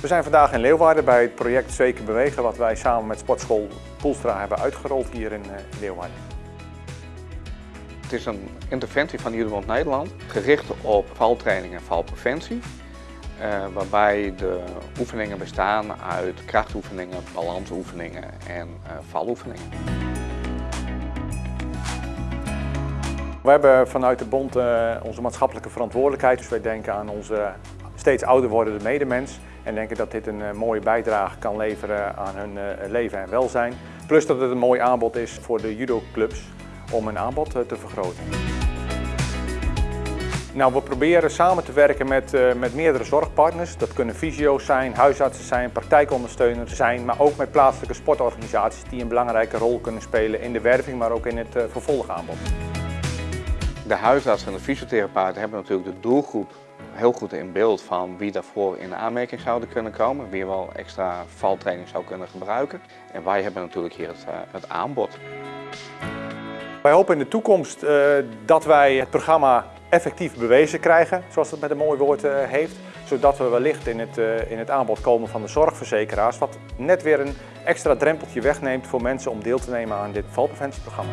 We zijn vandaag in Leeuwarden bij het project Zeker Bewegen wat wij samen met sportschool Poelstra hebben uitgerold hier in eh, Leeuwarden. Het is een interventie van Judo Nederland gericht op valtraining en valpreventie. Uh, waarbij de oefeningen bestaan uit krachtoefeningen, balansoefeningen en uh, valoefeningen. We hebben vanuit de bond onze maatschappelijke verantwoordelijkheid, dus wij denken aan onze steeds ouder wordende medemens en denken dat dit een mooie bijdrage kan leveren aan hun leven en welzijn. Plus dat het een mooi aanbod is voor de judoclubs om hun aanbod te vergroten. Nou, we proberen samen te werken met, met meerdere zorgpartners. Dat kunnen fysio's zijn, huisartsen zijn, praktijkondersteuners zijn, maar ook met plaatselijke sportorganisaties die een belangrijke rol kunnen spelen in de werving, maar ook in het vervolgaanbod. De huisartsen en de fysiotherapeuten hebben natuurlijk de doelgroep heel goed in beeld van wie daarvoor in aanmerking zouden kunnen komen, wie wel extra valtraining zou kunnen gebruiken. En wij hebben natuurlijk hier het, uh, het aanbod. Wij hopen in de toekomst dat wij het programma effectief bewezen krijgen, zoals het met een mooi woord uh, heeft. Zodat we wellicht in het, in het aanbod komen van de zorgverzekeraars, wat net weer een extra drempeltje wegneemt voor mensen om deel te nemen aan dit valpreventieprogramma.